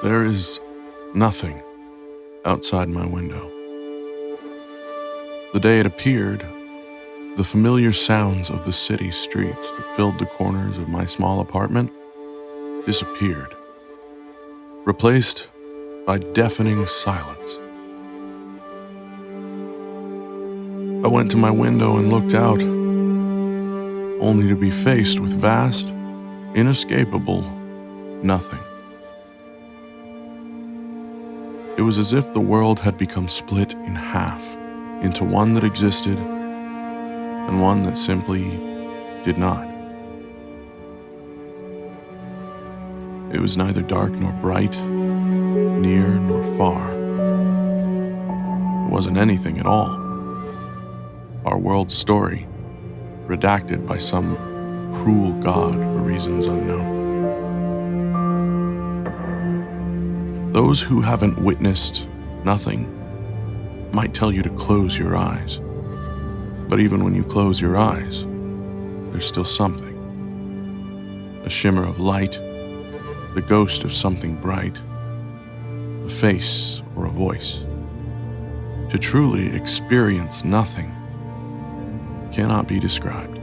There is nothing outside my window. The day it appeared, the familiar sounds of the city streets that filled the corners of my small apartment disappeared, replaced by deafening silence. I went to my window and looked out, only to be faced with vast, inescapable nothing. It was as if the world had become split in half into one that existed and one that simply did not. It was neither dark nor bright, near nor far. It wasn't anything at all. Our world's story, redacted by some cruel god for reasons unknown. Those who haven't witnessed nothing might tell you to close your eyes. But even when you close your eyes, there's still something. A shimmer of light, the ghost of something bright, a face or a voice. To truly experience nothing cannot be described.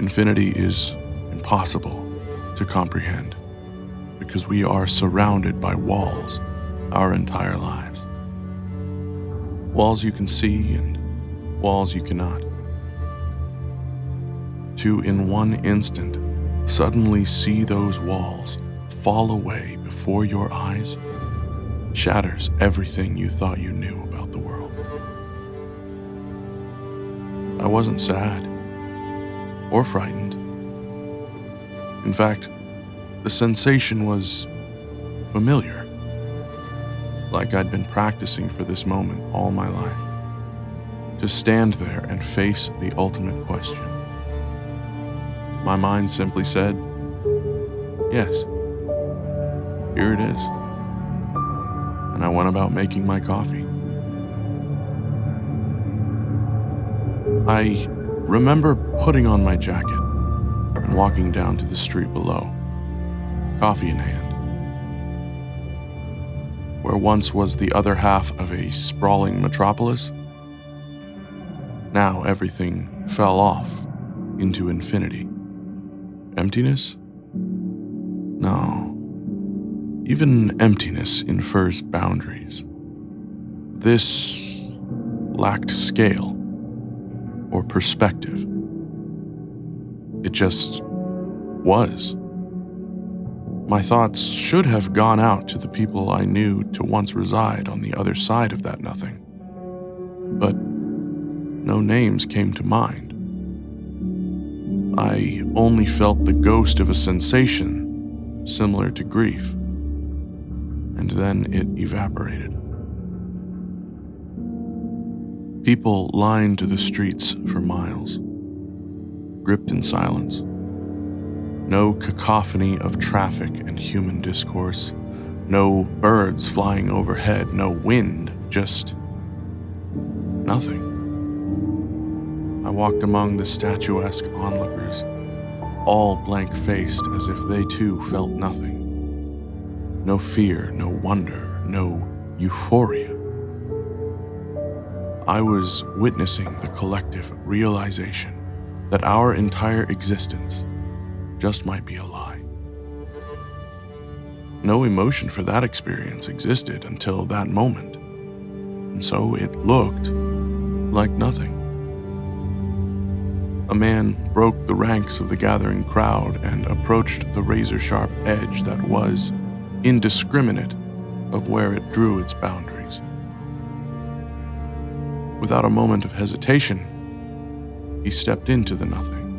Infinity is impossible to comprehend because we are surrounded by walls our entire lives. Walls you can see and walls you cannot. To, in one instant, suddenly see those walls fall away before your eyes shatters everything you thought you knew about the world. I wasn't sad or frightened. In fact, the sensation was familiar, like I'd been practicing for this moment all my life. To stand there and face the ultimate question. My mind simply said, Yes, here it is. And I went about making my coffee. I remember putting on my jacket and walking down to the street below coffee in hand. Where once was the other half of a sprawling metropolis, now everything fell off into infinity. Emptiness? No. Even emptiness infers boundaries. This lacked scale or perspective. It just was. My thoughts should have gone out to the people I knew to once reside on the other side of that nothing. But no names came to mind. I only felt the ghost of a sensation similar to grief, and then it evaporated. People lined the streets for miles, gripped in silence. No cacophony of traffic and human discourse. No birds flying overhead. No wind. Just nothing. I walked among the statuesque onlookers, all blank faced as if they too felt nothing. No fear, no wonder, no euphoria. I was witnessing the collective realization that our entire existence just might be a lie. No emotion for that experience existed until that moment, and so it looked like nothing. A man broke the ranks of the gathering crowd and approached the razor sharp edge that was indiscriminate of where it drew its boundaries. Without a moment of hesitation, he stepped into the nothing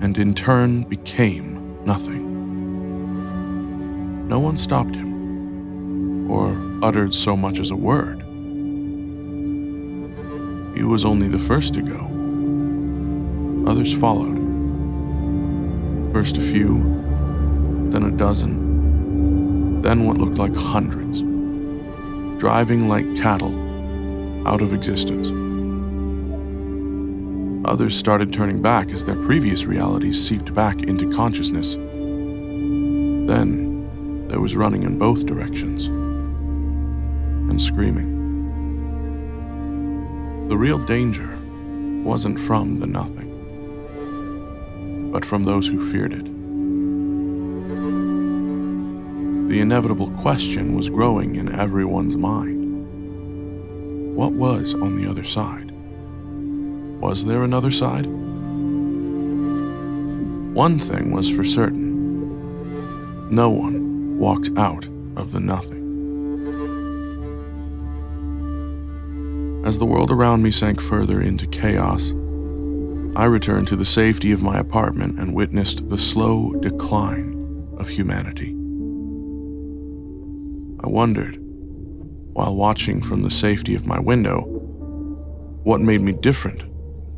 and in turn became nothing. No one stopped him, or uttered so much as a word. He was only the first to go. Others followed. First a few, then a dozen, then what looked like hundreds, driving like cattle out of existence. Others started turning back as their previous realities seeped back into consciousness. Then, there was running in both directions and screaming. The real danger wasn't from the nothing, but from those who feared it. The inevitable question was growing in everyone's mind. What was on the other side? Was there another side? One thing was for certain no one walked out of the nothing. As the world around me sank further into chaos, I returned to the safety of my apartment and witnessed the slow decline of humanity. I wondered, while watching from the safety of my window, what made me different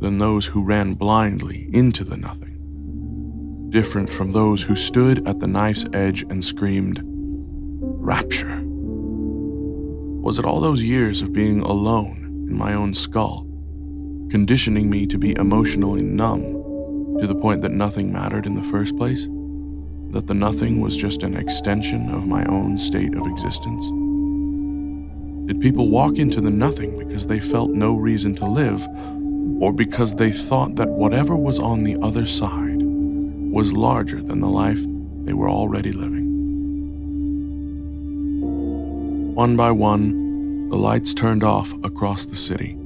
than those who ran blindly into the nothing different from those who stood at the knife's edge and screamed, Rapture. Was it all those years of being alone in my own skull, conditioning me to be emotionally numb to the point that nothing mattered in the first place? That the nothing was just an extension of my own state of existence? Did people walk into the nothing because they felt no reason to live, or because they thought that whatever was on the other side was larger than the life they were already living. One by one, the lights turned off across the city.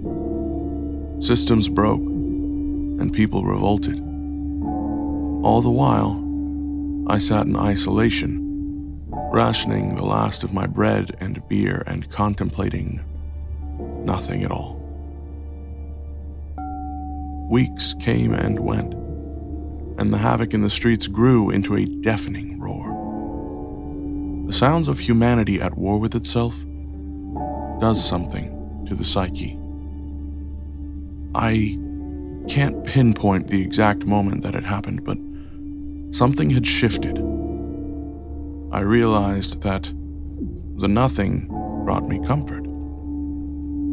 Systems broke, and people revolted. All the while, I sat in isolation, rationing the last of my bread and beer and contemplating nothing at all. Weeks came and went and the havoc in the streets grew into a deafening roar. The sounds of humanity at war with itself does something to the psyche. I can't pinpoint the exact moment that it happened, but something had shifted. I realized that the nothing brought me comfort.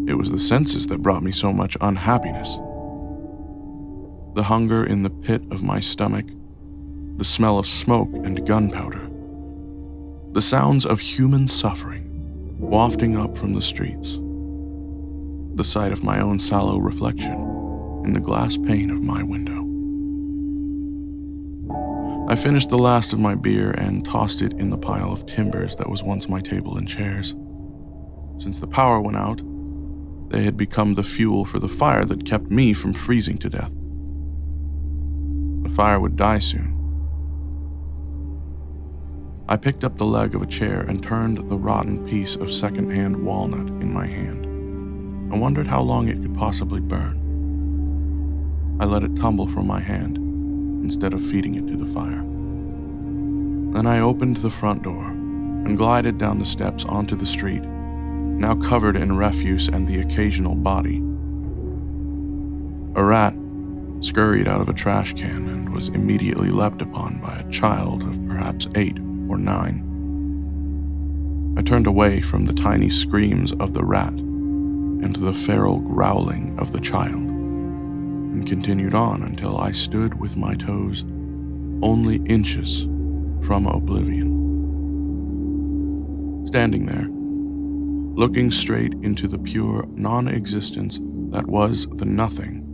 It was the senses that brought me so much unhappiness the hunger in the pit of my stomach, the smell of smoke and gunpowder, the sounds of human suffering wafting up from the streets, the sight of my own sallow reflection in the glass pane of my window. I finished the last of my beer and tossed it in the pile of timbers that was once my table and chairs. Since the power went out, they had become the fuel for the fire that kept me from freezing to death fire would die soon. I picked up the leg of a chair and turned the rotten piece of second-hand walnut in my hand. I wondered how long it could possibly burn. I let it tumble from my hand instead of feeding it to the fire. Then I opened the front door and glided down the steps onto the street, now covered in refuse and the occasional body. A rat scurried out of a trash can and was immediately leapt upon by a child of perhaps eight or nine. I turned away from the tiny screams of the rat and the feral growling of the child, and continued on until I stood with my toes only inches from oblivion. Standing there, looking straight into the pure non existence that was the nothing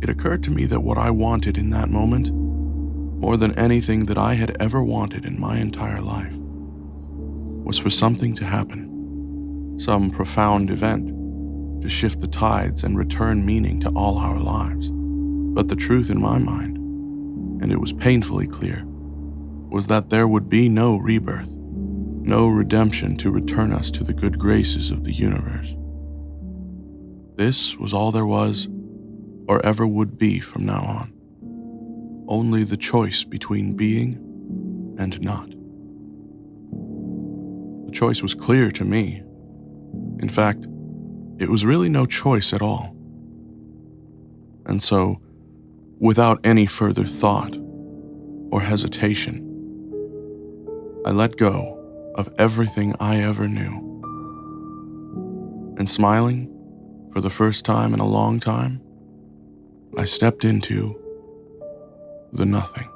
it occurred to me that what I wanted in that moment, more than anything that I had ever wanted in my entire life, was for something to happen, some profound event to shift the tides and return meaning to all our lives. But the truth in my mind, and it was painfully clear, was that there would be no rebirth, no redemption to return us to the good graces of the universe. This was all there was or ever would be from now on. Only the choice between being and not. The choice was clear to me. In fact, it was really no choice at all. And so, without any further thought or hesitation, I let go of everything I ever knew. And smiling, for the first time in a long time, I stepped into the nothing.